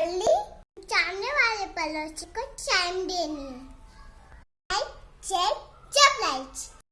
गोली सामने वाले पड़ोसी को टाइम देनी है चेक